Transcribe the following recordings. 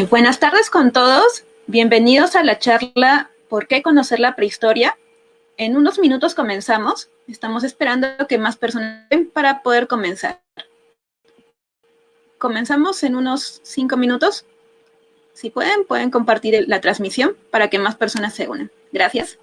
Eh, buenas tardes con todos. Bienvenidos a la charla ¿Por qué conocer la prehistoria? En unos minutos comenzamos. Estamos esperando que más personas para poder comenzar. Comenzamos en unos cinco minutos. Si pueden, pueden compartir la transmisión para que más personas se unan. Gracias.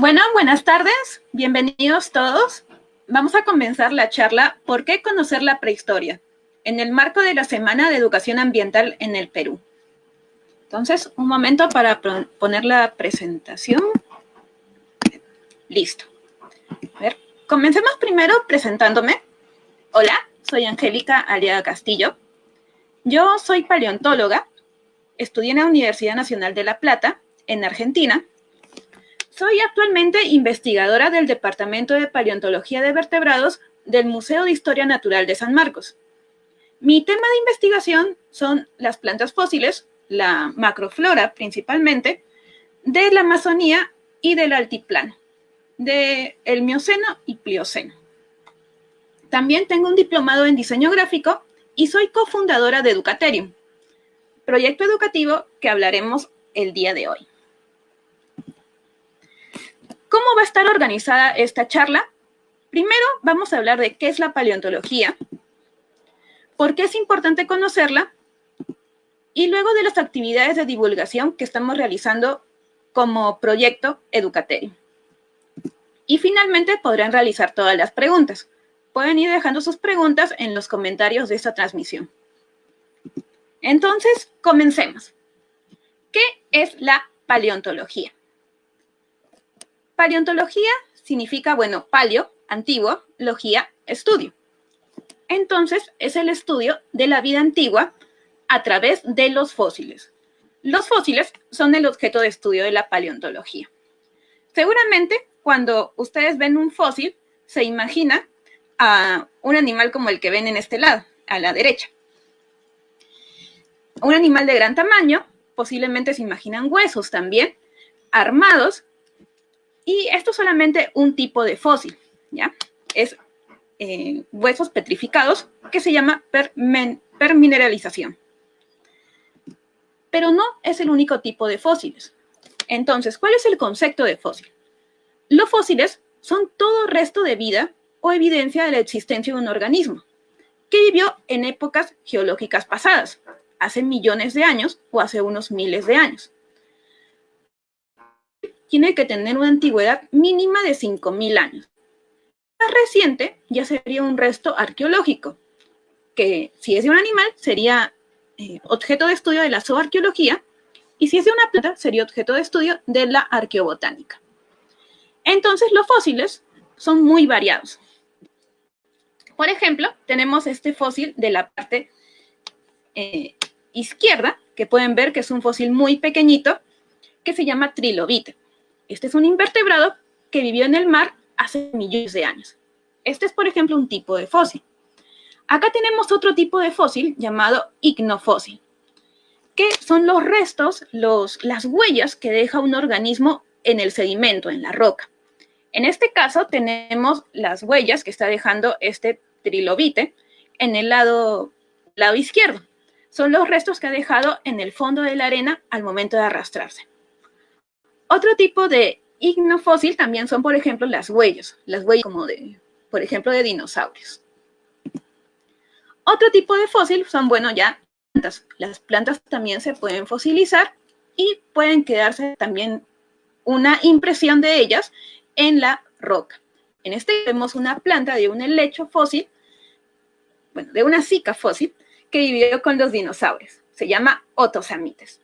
Bueno, buenas tardes, bienvenidos todos. Vamos a comenzar la charla ¿Por qué conocer la prehistoria? en el marco de la Semana de Educación Ambiental en el Perú. Entonces, un momento para poner la presentación. Listo. A ver, comencemos primero presentándome. Hola, soy Angélica Aliaga Castillo. Yo soy paleontóloga, estudié en la Universidad Nacional de La Plata, en Argentina, soy actualmente investigadora del Departamento de Paleontología de Vertebrados del Museo de Historia Natural de San Marcos. Mi tema de investigación son las plantas fósiles, la macroflora principalmente, de la Amazonía y del altiplano, del Mioceno y Plioceno. También tengo un diplomado en diseño gráfico y soy cofundadora de Educaterium, proyecto educativo que hablaremos el día de hoy. ¿Cómo va a estar organizada esta charla? Primero vamos a hablar de qué es la paleontología, por qué es importante conocerla, y luego de las actividades de divulgación que estamos realizando como proyecto Educaterio. Y finalmente podrán realizar todas las preguntas. Pueden ir dejando sus preguntas en los comentarios de esta transmisión. Entonces, comencemos. ¿Qué es la paleontología? Paleontología significa, bueno, paleo, antiguo, logía, estudio. Entonces, es el estudio de la vida antigua a través de los fósiles. Los fósiles son el objeto de estudio de la paleontología. Seguramente, cuando ustedes ven un fósil, se imagina a un animal como el que ven en este lado, a la derecha. Un animal de gran tamaño, posiblemente se imaginan huesos también, armados, y esto es solamente un tipo de fósil, ¿ya? Es eh, huesos petrificados que se llama permineralización. Pero no es el único tipo de fósiles. Entonces, ¿cuál es el concepto de fósil? Los fósiles son todo resto de vida o evidencia de la existencia de un organismo que vivió en épocas geológicas pasadas, hace millones de años o hace unos miles de años. Tiene que tener una antigüedad mínima de 5.000 años. Más reciente ya sería un resto arqueológico, que si es de un animal sería eh, objeto de estudio de la zooarqueología y si es de una planta sería objeto de estudio de la arqueobotánica. Entonces los fósiles son muy variados. Por ejemplo, tenemos este fósil de la parte eh, izquierda, que pueden ver que es un fósil muy pequeñito, que se llama trilobite. Este es un invertebrado que vivió en el mar hace millones de años. Este es, por ejemplo, un tipo de fósil. Acá tenemos otro tipo de fósil llamado ignofósil, que son los restos, los, las huellas que deja un organismo en el sedimento, en la roca. En este caso tenemos las huellas que está dejando este trilobite en el lado, lado izquierdo son los restos que ha dejado en el fondo de la arena al momento de arrastrarse. Otro tipo de ignofósil también son, por ejemplo, las huellas, las huellas como de, por ejemplo, de dinosaurios. Otro tipo de fósil son, bueno, ya plantas. Las plantas también se pueden fosilizar y pueden quedarse también una impresión de ellas en la roca. En este vemos una planta de un helecho fósil, bueno, de una zika fósil, que vivió con los dinosaurios. Se llama otosamites.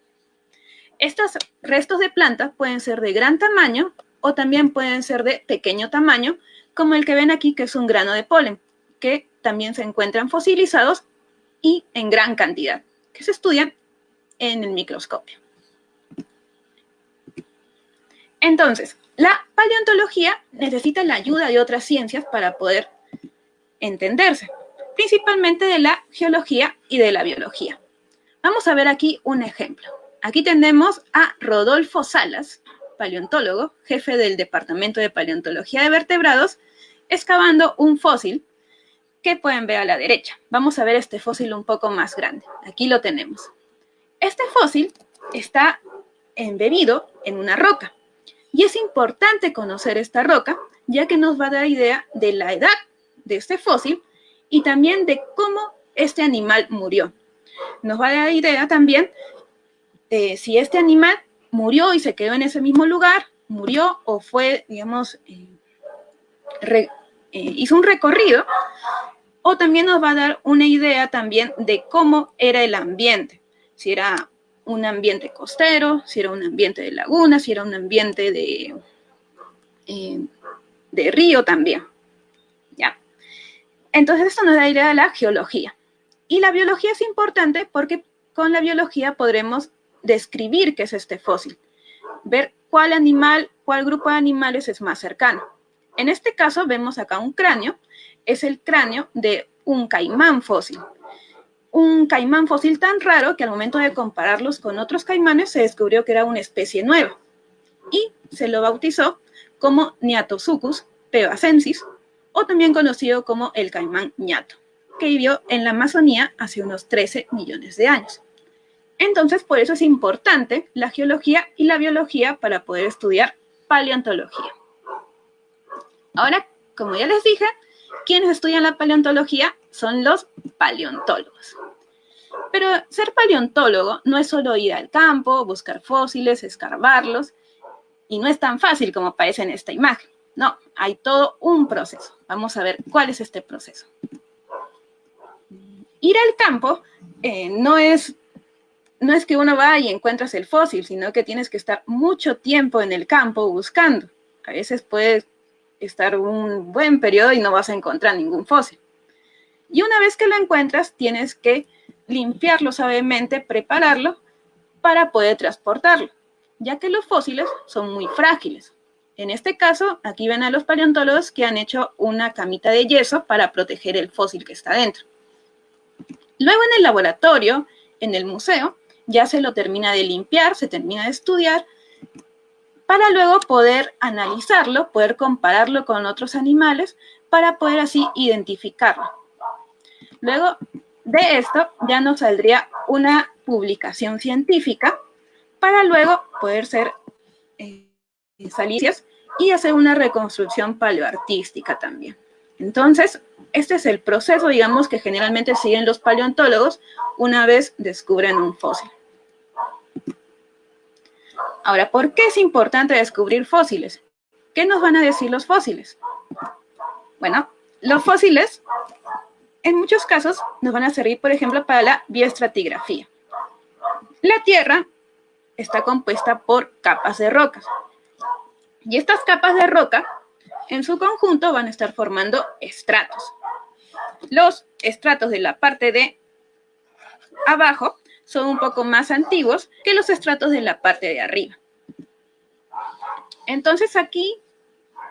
Estos restos de plantas pueden ser de gran tamaño o también pueden ser de pequeño tamaño, como el que ven aquí, que es un grano de polen, que también se encuentran fosilizados y en gran cantidad, que se estudian en el microscopio. Entonces, la paleontología necesita la ayuda de otras ciencias para poder entenderse principalmente de la geología y de la biología. Vamos a ver aquí un ejemplo. Aquí tenemos a Rodolfo Salas, paleontólogo, jefe del Departamento de Paleontología de Vertebrados, excavando un fósil que pueden ver a la derecha. Vamos a ver este fósil un poco más grande. Aquí lo tenemos. Este fósil está embebido en una roca. Y es importante conocer esta roca, ya que nos va a dar idea de la edad de este fósil y también de cómo este animal murió. Nos va a dar idea también si este animal murió y se quedó en ese mismo lugar, murió o fue, digamos, eh, eh, hizo un recorrido, o también nos va a dar una idea también de cómo era el ambiente, si era un ambiente costero, si era un ambiente de laguna, si era un ambiente de, eh, de río también. Entonces esto nos da idea de la geología. Y la biología es importante porque con la biología podremos describir qué es este fósil, ver cuál animal, cuál grupo de animales es más cercano. En este caso vemos acá un cráneo, es el cráneo de un caimán fósil. Un caimán fósil tan raro que al momento de compararlos con otros caimanes se descubrió que era una especie nueva y se lo bautizó como Niatosuchus pevacensis o también conocido como el caimán ñato, que vivió en la Amazonía hace unos 13 millones de años. Entonces, por eso es importante la geología y la biología para poder estudiar paleontología. Ahora, como ya les dije, quienes estudian la paleontología son los paleontólogos. Pero ser paleontólogo no es solo ir al campo, buscar fósiles, escarbarlos, y no es tan fácil como parece en esta imagen. No, hay todo un proceso. Vamos a ver cuál es este proceso. Ir al campo eh, no, es, no es que uno va y encuentras el fósil, sino que tienes que estar mucho tiempo en el campo buscando. A veces puedes estar un buen periodo y no vas a encontrar ningún fósil. Y una vez que lo encuentras, tienes que limpiarlo suavemente, prepararlo para poder transportarlo, ya que los fósiles son muy frágiles. En este caso, aquí ven a los paleontólogos que han hecho una camita de yeso para proteger el fósil que está dentro. Luego en el laboratorio, en el museo, ya se lo termina de limpiar, se termina de estudiar, para luego poder analizarlo, poder compararlo con otros animales, para poder así identificarlo. Luego de esto ya nos saldría una publicación científica para luego poder ser eh, salicias y hacer una reconstrucción paleoartística también. Entonces, este es el proceso, digamos, que generalmente siguen los paleontólogos una vez descubren un fósil. Ahora, ¿por qué es importante descubrir fósiles? ¿Qué nos van a decir los fósiles? Bueno, los fósiles, en muchos casos, nos van a servir, por ejemplo, para la bioestratigrafía. La Tierra está compuesta por capas de rocas. Y estas capas de roca, en su conjunto, van a estar formando estratos. Los estratos de la parte de abajo son un poco más antiguos que los estratos de la parte de arriba. Entonces aquí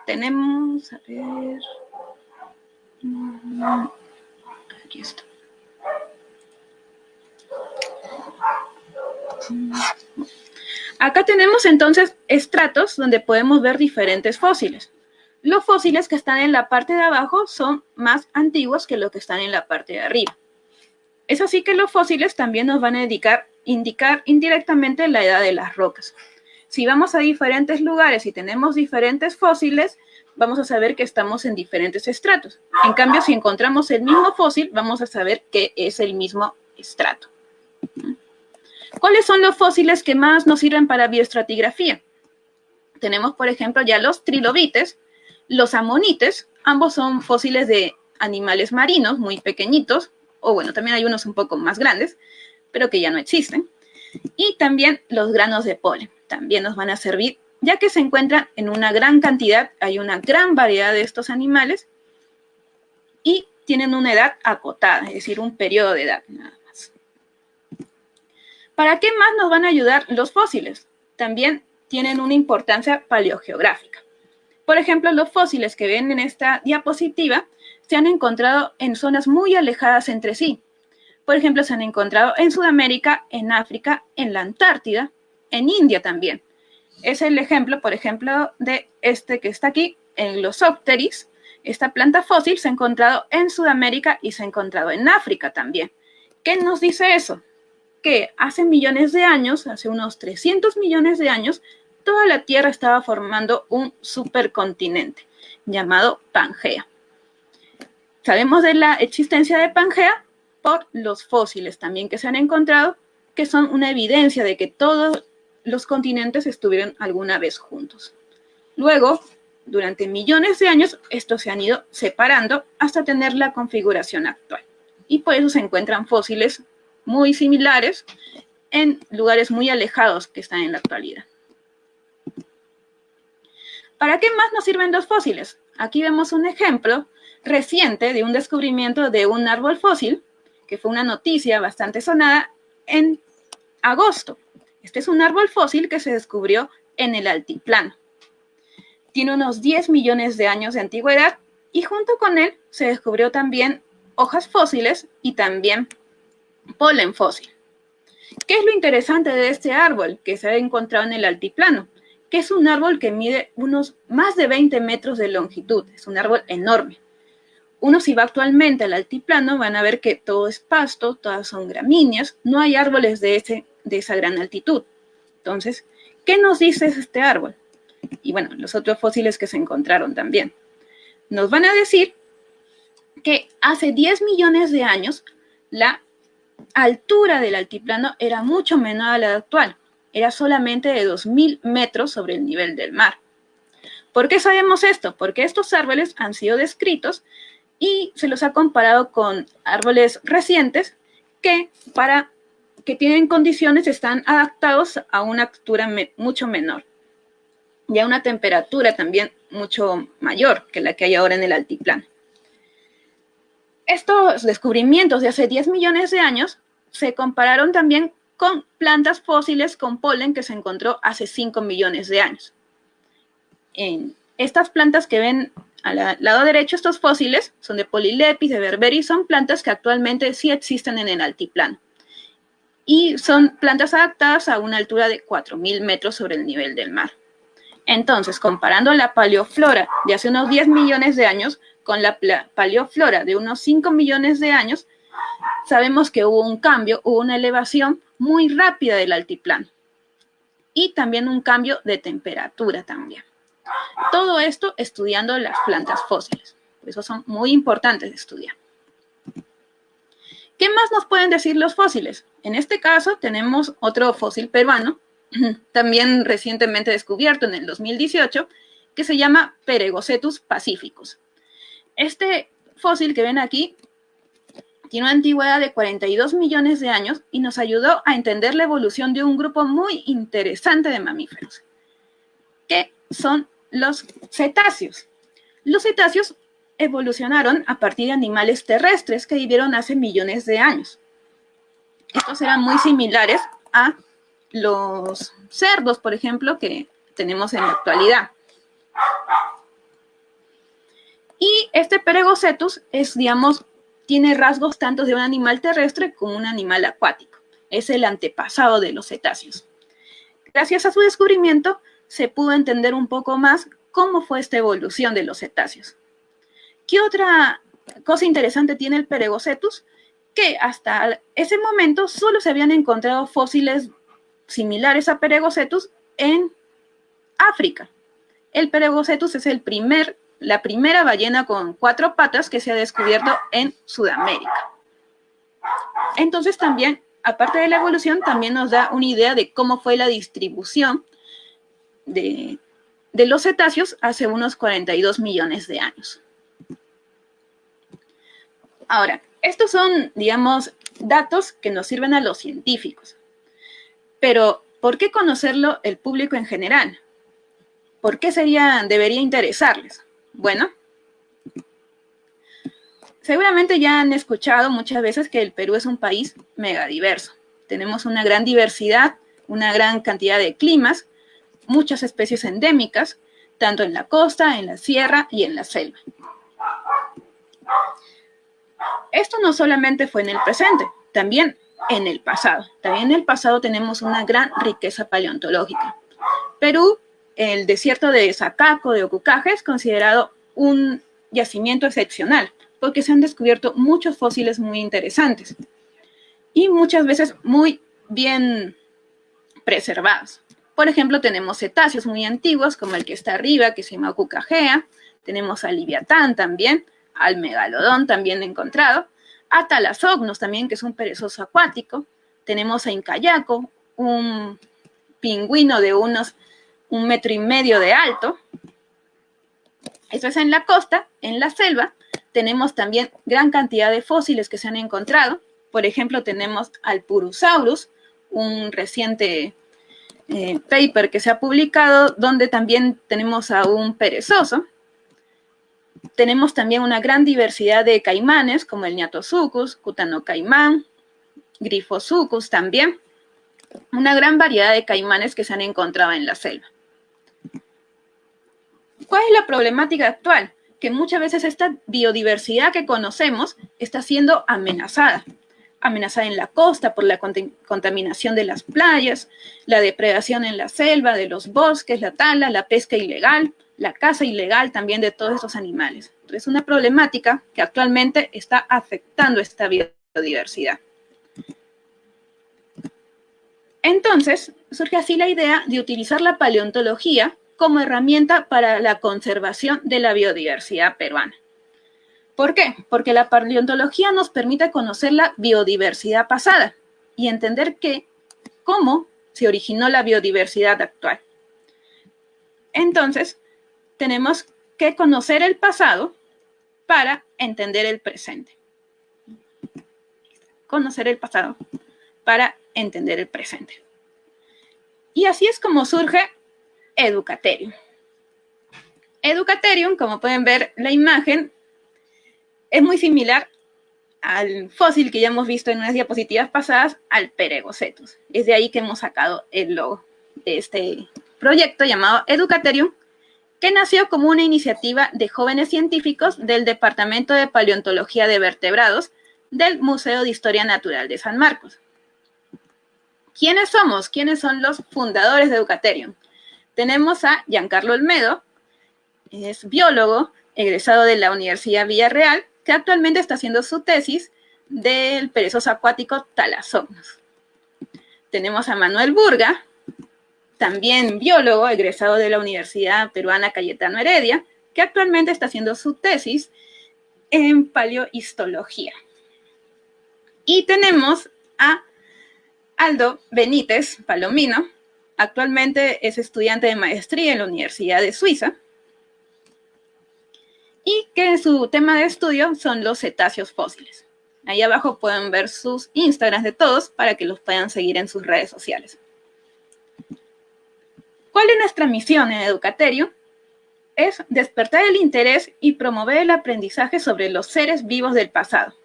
tenemos, a ver, aquí. Acá tenemos entonces estratos donde podemos ver diferentes fósiles. Los fósiles que están en la parte de abajo son más antiguos que los que están en la parte de arriba. Es así que los fósiles también nos van a indicar, indirectamente la edad de las rocas. Si vamos a diferentes lugares y tenemos diferentes fósiles, vamos a saber que estamos en diferentes estratos. En cambio, si encontramos el mismo fósil, vamos a saber que es el mismo estrato. ¿Cuáles son los fósiles que más nos sirven para bioestratigrafía? Tenemos, por ejemplo, ya los trilobites, los amonites, ambos son fósiles de animales marinos muy pequeñitos, o bueno, también hay unos un poco más grandes, pero que ya no existen. Y también los granos de polen, también nos van a servir, ya que se encuentran en una gran cantidad, hay una gran variedad de estos animales, y tienen una edad acotada, es decir, un periodo de edad nada más. ¿Para qué más nos van a ayudar los fósiles? También tienen una importancia paleogeográfica. Por ejemplo, los fósiles que ven en esta diapositiva se han encontrado en zonas muy alejadas entre sí. Por ejemplo, se han encontrado en Sudamérica, en África, en la Antártida, en India también. Es el ejemplo, por ejemplo, de este que está aquí, en los Glossopteris. Esta planta fósil se ha encontrado en Sudamérica y se ha encontrado en África también. ¿Qué nos dice eso? Que hace millones de años, hace unos 300 millones de años, toda la Tierra estaba formando un supercontinente llamado Pangea. Sabemos de la existencia de Pangea por los fósiles también que se han encontrado, que son una evidencia de que todos los continentes estuvieron alguna vez juntos. Luego, durante millones de años, estos se han ido separando hasta tener la configuración actual. Y por eso se encuentran fósiles muy similares en lugares muy alejados que están en la actualidad. ¿Para qué más nos sirven los fósiles? Aquí vemos un ejemplo reciente de un descubrimiento de un árbol fósil, que fue una noticia bastante sonada en agosto. Este es un árbol fósil que se descubrió en el altiplano. Tiene unos 10 millones de años de antigüedad y junto con él se descubrió también hojas fósiles y también polen fósil. ¿Qué es lo interesante de este árbol que se ha encontrado en el altiplano? Que es un árbol que mide unos más de 20 metros de longitud, es un árbol enorme. Uno si va actualmente al altiplano van a ver que todo es pasto, todas son gramíneas, no hay árboles de, ese, esa gran altitud. Entonces, ¿qué nos dice este árbol? Y bueno, los otros fósiles que se encontraron también. nos van a decir que hace 10 millones de años la altura del altiplano era mucho menor a la actual. Era solamente de 2.000 metros sobre el nivel del mar. ¿Por qué sabemos esto? Porque estos árboles han sido descritos y se los ha comparado con árboles recientes que para que tienen condiciones están adaptados a una altura mucho menor y a una temperatura también mucho mayor que la que hay ahora en el altiplano. Estos descubrimientos de hace 10 millones de años se compararon también con plantas fósiles con polen que se encontró hace 5 millones de años. En estas plantas que ven al lado derecho, estos fósiles son de Polylepis, de Berberi, son plantas que actualmente sí existen en el altiplano. Y son plantas adaptadas a una altura de 4.000 metros sobre el nivel del mar. Entonces, comparando la paleoflora de hace unos 10 millones de años con la paleoflora de unos 5 millones de años, sabemos que hubo un cambio, hubo una elevación muy rápida del altiplano. Y también un cambio de temperatura también. Todo esto estudiando las plantas fósiles. Por eso son muy importantes de estudiar. ¿Qué más nos pueden decir los fósiles? En este caso tenemos otro fósil peruano, también recientemente descubierto en el 2018, que se llama Peregocetus pacificus. Este fósil que ven aquí tiene una antigüedad de 42 millones de años y nos ayudó a entender la evolución de un grupo muy interesante de mamíferos, que son los cetáceos. Los cetáceos evolucionaron a partir de animales terrestres que vivieron hace millones de años. Estos eran muy similares a los cerdos, por ejemplo, que tenemos en la actualidad. Y este Peregocetus es, digamos, tiene rasgos tanto de un animal terrestre como un animal acuático. Es el antepasado de los cetáceos. Gracias a su descubrimiento, se pudo entender un poco más cómo fue esta evolución de los cetáceos. ¿Qué otra cosa interesante tiene el Peregocetus? Que hasta ese momento solo se habían encontrado fósiles similares a Peregocetus en África. El Peregocetus es el primer, la primera ballena con cuatro patas que se ha descubierto en Sudamérica. Entonces también, aparte de la evolución, también nos da una idea de cómo fue la distribución de, los cetáceos hace unos 42 millones de años. Ahora, estos son, digamos, datos que nos sirven a los científicos. Pero, ¿por qué conocerlo el público en general? ¿Por qué sería, debería interesarles? Bueno, seguramente ya han escuchado muchas veces que el Perú es un país megadiverso. Tenemos una gran diversidad, una gran cantidad de climas, muchas especies endémicas, tanto en la costa, en la sierra y en la selva. Esto no solamente fue en el presente, también en el pasado. También en el pasado tenemos una gran riqueza paleontológica. Perú, el desierto de Sacaco, de Ocucaje, es considerado un yacimiento excepcional, porque se han descubierto muchos fósiles muy interesantes y muchas veces muy bien preservados. Por ejemplo, tenemos cetáceos muy antiguos, como el que está arriba, que se llama Ocucajea. Tenemos al Liviatán también, al Megalodón también encontrado a Talasognos también, que es un perezoso acuático. Tenemos a Incayaco, un pingüino de unos un metro y medio de alto. Eso es en la costa, en la selva. Tenemos también gran cantidad de fósiles que se han encontrado. Por ejemplo, tenemos al Purusaurus, un reciente eh, paper que se ha publicado, donde también tenemos a un perezoso. Tenemos también una gran diversidad de caimanes, como el ñatosucus, cutano caimán, grifosucus también. Una gran variedad de caimanes que se han encontrado en la selva. ¿Cuál es la problemática actual? Que muchas veces esta biodiversidad que conocemos está siendo amenazada. Amenazada en la costa por la contaminación de las playas, la depredación en la selva, de los bosques, la tala, la pesca ilegal, la caza ilegal también de todos estos animales. Es una problemática que actualmente está afectando esta biodiversidad. Entonces, surge así la idea de utilizar la paleontología como herramienta para la conservación de la biodiversidad peruana. ¿Por qué? Porque la paleontología nos permite conocer la biodiversidad pasada y entender cómo se originó la biodiversidad actual. Entonces, tenemos que conocer el pasado para entender el presente. Conocer el pasado para entender el presente. Y así es como surge Educaterium. Educaterium, como pueden ver la imagen, es muy similar al fósil que ya hemos visto en unas diapositivas pasadas, al Peregocetus. Es de ahí que hemos sacado el logo de este proyecto llamado Educaterium, que nació como una iniciativa de jóvenes científicos del Departamento de Paleontología de Vertebrados del Museo de Historia Natural de San Marcos. ¿Quiénes somos? ¿Quiénes son los fundadores de Educaterium? Tenemos a Giancarlo Olmedo, es biólogo, egresado de la Universidad Villarreal, que actualmente está haciendo su tesis del perezoso acuático Talasomnos. Tenemos a Manuel Burga, también biólogo, egresado de la Universidad Peruana Cayetano Heredia, que actualmente está haciendo su tesis en paleohistología. Y tenemos a Aldo Benítez Palomino, actualmente es estudiante de maestría en la Universidad de Suiza, y que su tema de estudio son los cetáceos fósiles. Ahí abajo pueden ver sus Instagrams de todos para que los puedan seguir en sus redes sociales. ¿Cuál es nuestra misión en Educaterio? Es despertar el interés y promover el aprendizaje sobre los seres vivos del pasado,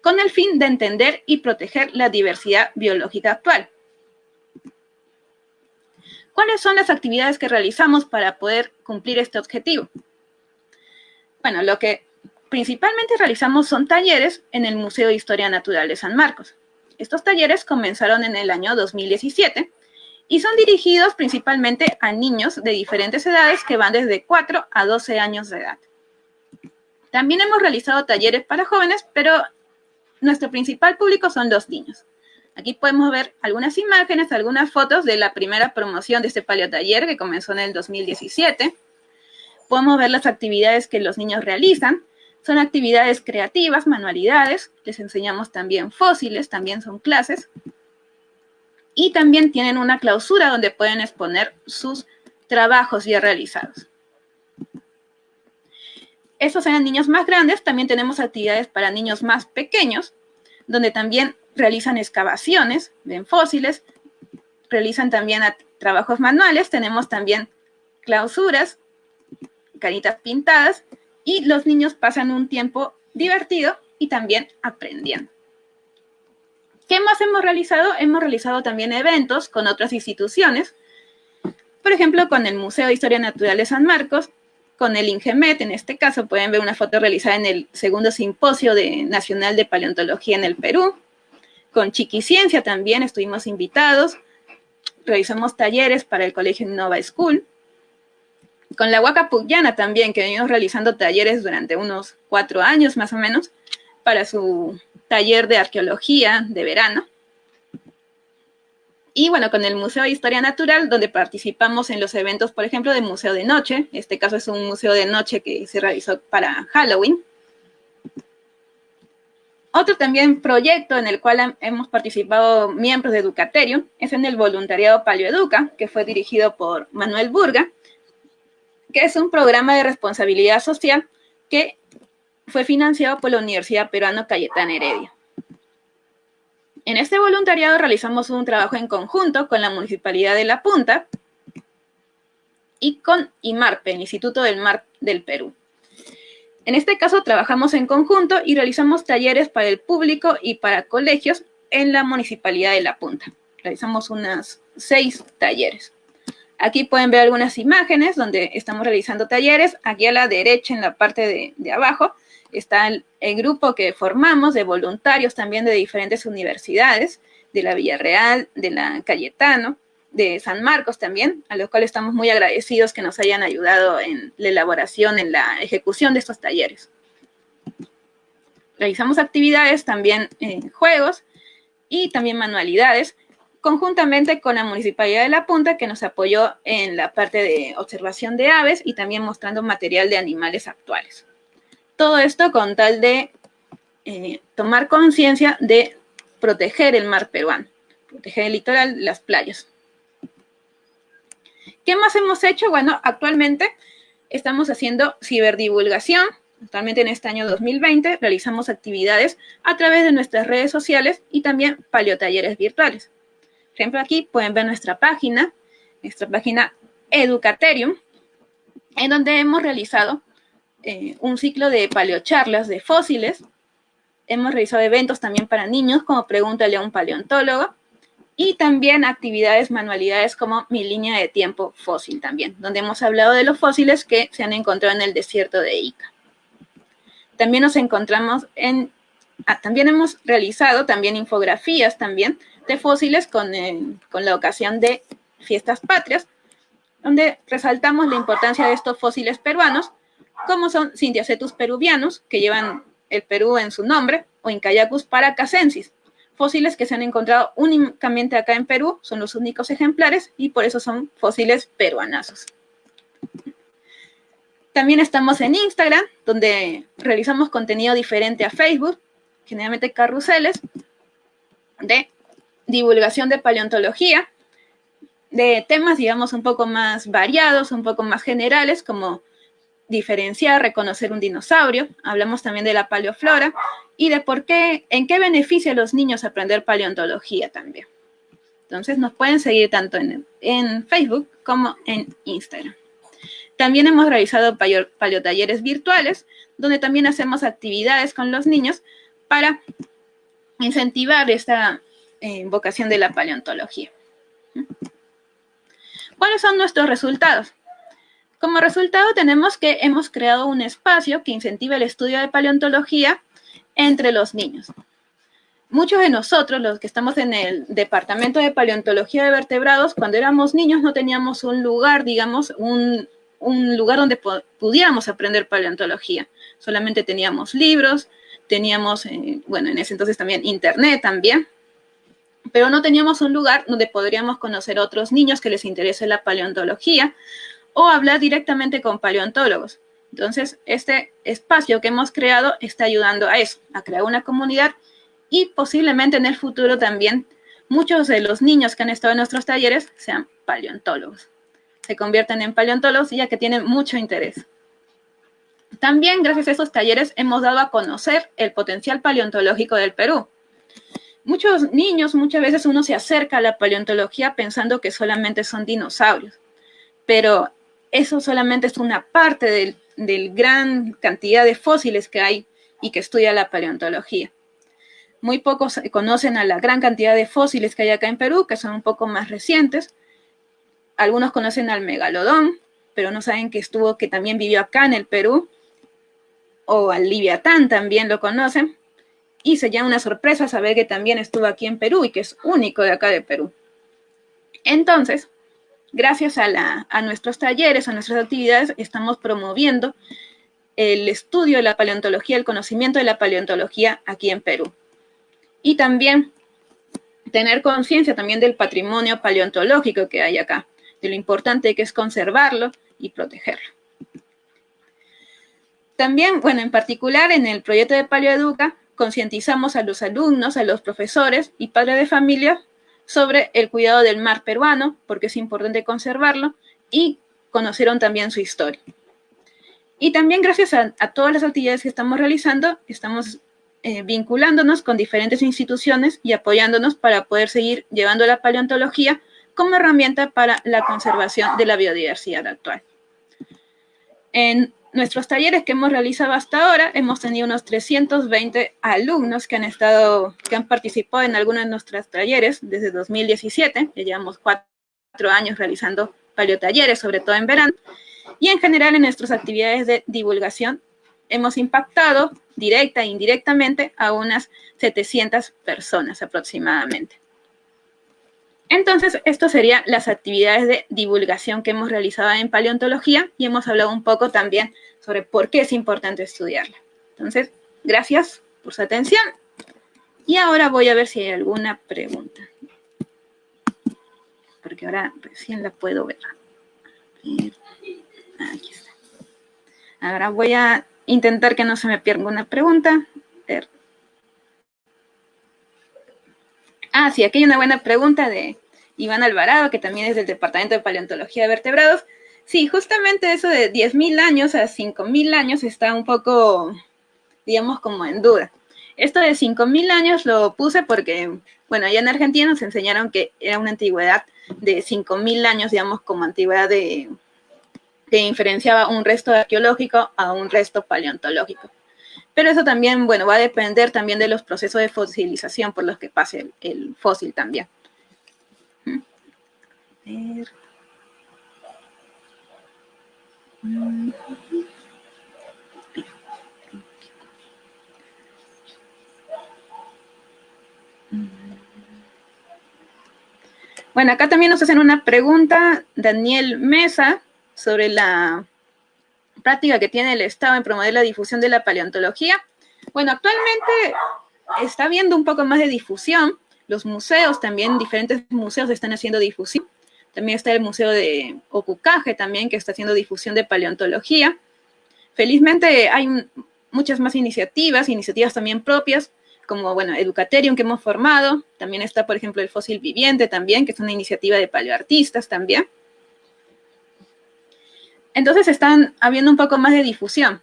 con el fin de entender y proteger la diversidad biológica actual. ¿Cuáles son las actividades que realizamos para poder cumplir este objetivo? Bueno, lo que principalmente realizamos son talleres en el Museo de Historia Natural de San Marcos. Estos talleres comenzaron en el año 2017 y son dirigidos principalmente a niños de diferentes edades que van desde 4 a 12 años de edad. También hemos realizado talleres para jóvenes, pero nuestro principal público son los niños. Aquí podemos ver algunas imágenes, algunas fotos de la primera promoción de este paleotaller que comenzó en el 2017. Podemos ver las actividades que los niños realizan. Son actividades creativas, manualidades. Les enseñamos también fósiles, también son clases y también tienen una clausura donde pueden exponer sus trabajos ya realizados. Estos eran niños más grandes, también tenemos actividades para niños más pequeños, donde también realizan excavaciones, ven fósiles, realizan también trabajos manuales, tenemos también clausuras, caritas pintadas, y los niños pasan un tiempo divertido y también aprendiendo. ¿Qué más hemos realizado? Hemos realizado también eventos con otras instituciones, por ejemplo, con el Museo de Historia Natural de San Marcos, con el INGEMET, en este caso pueden ver una foto realizada en el segundo simposio nacional de paleontología en el Perú, con Chiquiciencia también estuvimos invitados, realizamos talleres para el Colegio Nova School, con la Huaca Puyana también, que venimos realizando talleres durante unos cuatro años más o menos, para su taller de arqueología de verano. Y bueno, con el Museo de Historia Natural, donde participamos en los eventos, por ejemplo, del Museo de Noche. Este caso es un museo de noche que se realizó para Halloween. Otro también proyecto en el cual hemos participado miembros de Educaterio es en el voluntariado Paleoeduca, que fue dirigido por Manuel Burga, que es un programa de responsabilidad social que fue financiado por la Universidad Peruana Cayetana Heredia. En este voluntariado realizamos un trabajo en conjunto con la Municipalidad de La Punta y con IMARPE, el Instituto del Mar del Perú. En este caso trabajamos en conjunto y realizamos talleres para el público y para colegios en la Municipalidad de La Punta. Realizamos unas seis talleres. Aquí pueden ver algunas imágenes donde estamos realizando talleres. Aquí a la derecha, en la parte de, abajo, está el, grupo que formamos de voluntarios también de diferentes universidades, de la Villarreal, de la Cayetano, de San Marcos también, a los cuales estamos muy agradecidos que nos hayan ayudado en la elaboración, en la ejecución de estos talleres. Realizamos actividades también en juegos y también manualidades conjuntamente con la Municipalidad de La Punta, que nos apoyó en la parte de observación de aves y también mostrando material de animales actuales. Todo esto con tal de eh, tomar conciencia de proteger el mar peruano, proteger el litoral, las playas. ¿Qué más hemos hecho? Bueno, actualmente estamos haciendo ciberdivulgación. Actualmente en este año 2020 realizamos actividades a través de nuestras redes sociales y también paleotalleres virtuales. Por ejemplo, aquí pueden ver nuestra página, nuestra página Educaterium, en donde hemos realizado eh, un ciclo de paleocharlas de fósiles. Hemos realizado eventos también para niños, como Pregúntale a un paleontólogo, y también actividades, manualidades como Mi línea de tiempo fósil también, donde hemos hablado de los fósiles que se han encontrado en el desierto de Ica. También nos encontramos en, ah, también hemos realizado también infografías también fósiles con, con la ocasión de fiestas patrias, donde resaltamos la importancia de estos fósiles peruanos, como son Cintiacetus peruvianos, que llevan el Perú en su nombre, o Incayacus paracasensis, fósiles que se han encontrado únicamente acá en Perú, son los únicos ejemplares y por eso son fósiles peruanazos. También estamos en Instagram, donde realizamos contenido diferente a Facebook, generalmente carruseles, de divulgación de paleontología, de temas, digamos, un poco más variados, un poco más generales, como diferenciar, reconocer un dinosaurio. Hablamos también de la paleoflora y de por qué, en qué beneficia a los niños aprender paleontología también. Entonces nos pueden seguir tanto en, en Facebook como en Instagram. También hemos realizado paleotalleres virtuales, donde también hacemos actividades con los niños para incentivar esta eh, vocación de la paleontología. ¿Cuáles son nuestros resultados? Como resultado tenemos que hemos creado un espacio que incentiva el estudio de paleontología entre los niños. Muchos de nosotros, los que estamos en el Departamento de Paleontología de Vertebrados, cuando éramos niños no teníamos un lugar, digamos, un, lugar donde pudiéramos aprender paleontología. Solamente teníamos libros, teníamos, eh, bueno, en ese entonces también internet también, pero no teníamos un lugar donde podríamos conocer otros niños que les interese la paleontología o hablar directamente con paleontólogos. Entonces, este espacio que hemos creado está ayudando a eso, a crear una comunidad y posiblemente en el futuro también muchos de los niños que han estado en nuestros talleres sean paleontólogos. Se convierten en paleontólogos ya que tienen mucho interés. También gracias a estos talleres hemos dado a conocer el potencial paleontológico del Perú. Muchos niños, muchas veces uno se acerca a la paleontología pensando que solamente son dinosaurios, pero eso solamente es una parte del, gran cantidad de fósiles que hay y que estudia la paleontología. Muy pocos conocen a la gran cantidad de fósiles que hay acá en Perú, que son un poco más recientes. Algunos conocen al megalodón, pero no saben que estuvo, que también vivió acá en el Perú. O al liviatán también lo conocen. Y se llama una sorpresa saber que también estuvo aquí en Perú y que es único de acá de Perú. Entonces, gracias a, nuestros talleres, a nuestras actividades, estamos promoviendo el estudio de la paleontología, el conocimiento de la paleontología aquí en Perú. Y también tener conciencia también del patrimonio paleontológico que hay acá, de lo importante que es conservarlo y protegerlo. También, bueno, en particular en el proyecto de Paleoeduca, concientizamos a los alumnos, a los profesores y padres de familia sobre el cuidado del mar peruano, porque es importante conservarlo, y conocieron también su historia. Y también gracias a, todas las actividades que estamos realizando, estamos eh, vinculándonos con diferentes instituciones y apoyándonos para poder seguir llevando la paleontología como herramienta para la conservación de la biodiversidad actual. En nuestros talleres que hemos realizado hasta ahora, hemos tenido unos 320 alumnos que han estado, que han participado en algunos de nuestros talleres desde 2017, ya llevamos cuatro años realizando paleotalleres, sobre todo en verano, y en general en nuestras actividades de divulgación hemos impactado directa e indirectamente a unas 700 personas aproximadamente. Entonces, esto serían las actividades de divulgación que hemos realizado en paleontología y hemos hablado un poco también sobre por qué es importante estudiarla. Entonces, gracias por su atención y ahora voy a ver si hay alguna pregunta. porque ahora recién la puedo ver. Aquí está. Ahora voy a intentar que no se me pierda una pregunta. Ah, sí, aquí hay una buena pregunta de Iván Alvarado, que también es del Departamento de Paleontología de Vertebrados. Sí, justamente eso de 10.000 años a 5.000 años está un poco, digamos, como en duda. Esto de 5.000 años lo puse porque, bueno, allá en Argentina nos enseñaron que era una antigüedad de 5.000 años, digamos, como antigüedad de, que diferenciaba un resto arqueológico a un resto paleontológico. Pero eso también, bueno, va a depender también de los procesos de fosilización por los que pase el, fósil también. Bueno, acá también nos hacen una pregunta, Daniel Mesa, sobre la práctica que tiene el Estado en promover la difusión de la paleontología. Bueno, actualmente está habiendo un poco más de difusión. Los museos también, diferentes museos están haciendo difusión. También está el Museo de Ocucaje también, que está haciendo difusión de paleontología. Felizmente hay muchas más iniciativas, iniciativas también propias, como, bueno, Educaterium que hemos formado. También está, por ejemplo, el Fósil Viviente también, que es una iniciativa de paleoartistas también. Entonces están habiendo un poco más de difusión.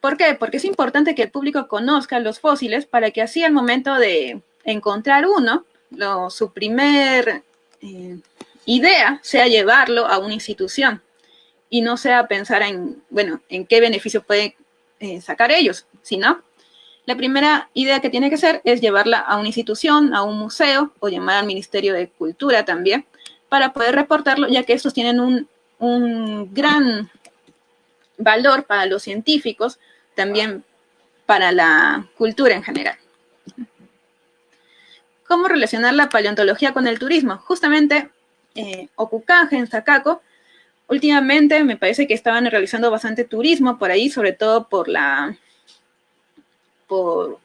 ¿Por qué? Porque es importante que el público conozca los fósiles para que así al momento de encontrar uno, su primer eh, idea sea llevarlo a una institución y no sea pensar en, bueno, en qué beneficio pueden eh, sacar ellos, sino la primera idea que tiene que ser es llevarla a una institución, a un museo o llamar al Ministerio de Cultura también para poder reportarlo, ya que estos tienen un un gran valor para los científicos, también para la cultura en general. ¿Cómo relacionar la paleontología con el turismo? Justamente, eh, en Zacaco, últimamente me parece que estaban realizando bastante turismo por ahí, sobre todo por la, por,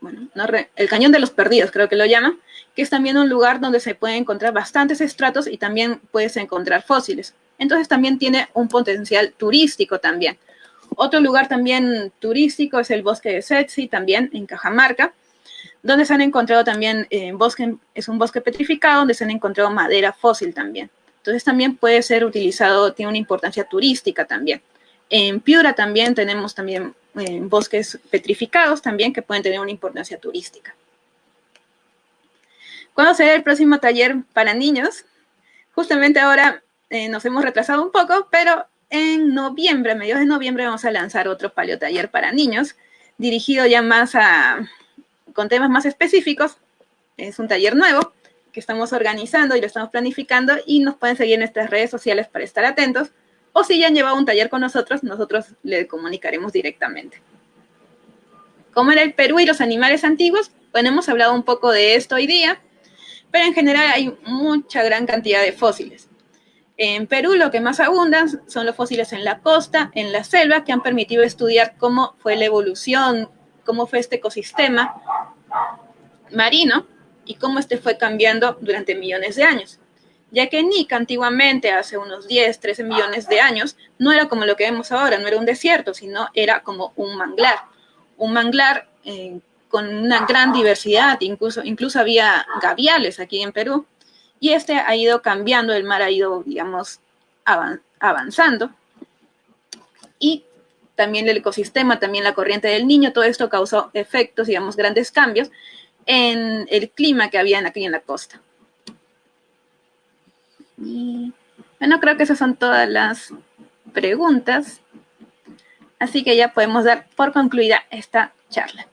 bueno, el Cañón de los Perdidos, creo que lo llaman, que es también un lugar donde se pueden encontrar bastantes estratos y también puedes encontrar fósiles entonces también tiene un potencial turístico también. Otro lugar también turístico es el bosque de Setsi, también en Cajamarca, donde se han encontrado también, eh, bosque, es un bosque petrificado, donde se han encontrado madera fósil también. Entonces también puede ser utilizado, tiene una importancia turística también. En Piura también tenemos también eh, bosques petrificados también que pueden tener una importancia turística. ¿Cuándo será el próximo taller para niños? Justamente ahora eh, nos hemos retrasado un poco, pero en noviembre, a mediados de noviembre, vamos a lanzar otro taller para niños, dirigido ya más a, con temas más específicos. Es un taller nuevo que estamos organizando y lo estamos planificando y nos pueden seguir en nuestras redes sociales para estar atentos. O si ya han llevado un taller con nosotros, nosotros le comunicaremos directamente. ¿Cómo era el Perú y los animales antiguos? Bueno, hemos hablado un poco de esto hoy día, pero en general hay mucha gran cantidad de fósiles. En Perú lo que más abundan son los fósiles en la costa, en la selva, que han permitido estudiar cómo fue la evolución, cómo fue este ecosistema marino y cómo este fue cambiando durante millones de años. Ya que Nica antiguamente, hace unos 10, 13 millones de años, no era como lo que vemos ahora, no era un desierto, sino era como un manglar. Un manglar eh, con una gran diversidad, incluso, incluso había gaviales aquí en Perú, y este ha ido cambiando, el mar ha ido, digamos, avanzando. Y también el ecosistema, también la corriente del niño, todo esto causó efectos, digamos, grandes cambios en el clima que había aquí en la costa. Bueno, creo que esas son todas las preguntas. Así que ya podemos dar por concluida esta charla.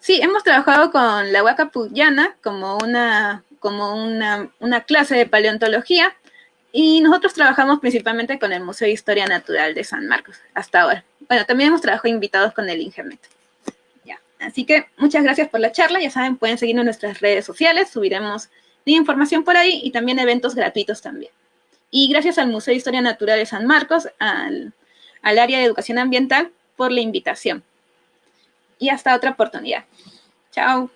Sí, hemos trabajado con la Huaca Puyana como una, como una, clase de paleontología y nosotros trabajamos principalmente con el Museo de Historia Natural de San Marcos hasta ahora. Bueno, también hemos trabajado invitados con el Ingernet. Ya. Así que muchas gracias por la charla. Ya saben, pueden seguirnos en nuestras redes sociales. Subiremos información por ahí y también eventos gratuitos también. Y gracias al Museo de Historia Natural de San Marcos, al, al área de educación ambiental, por la invitación y hasta otra oportunidad. Chao.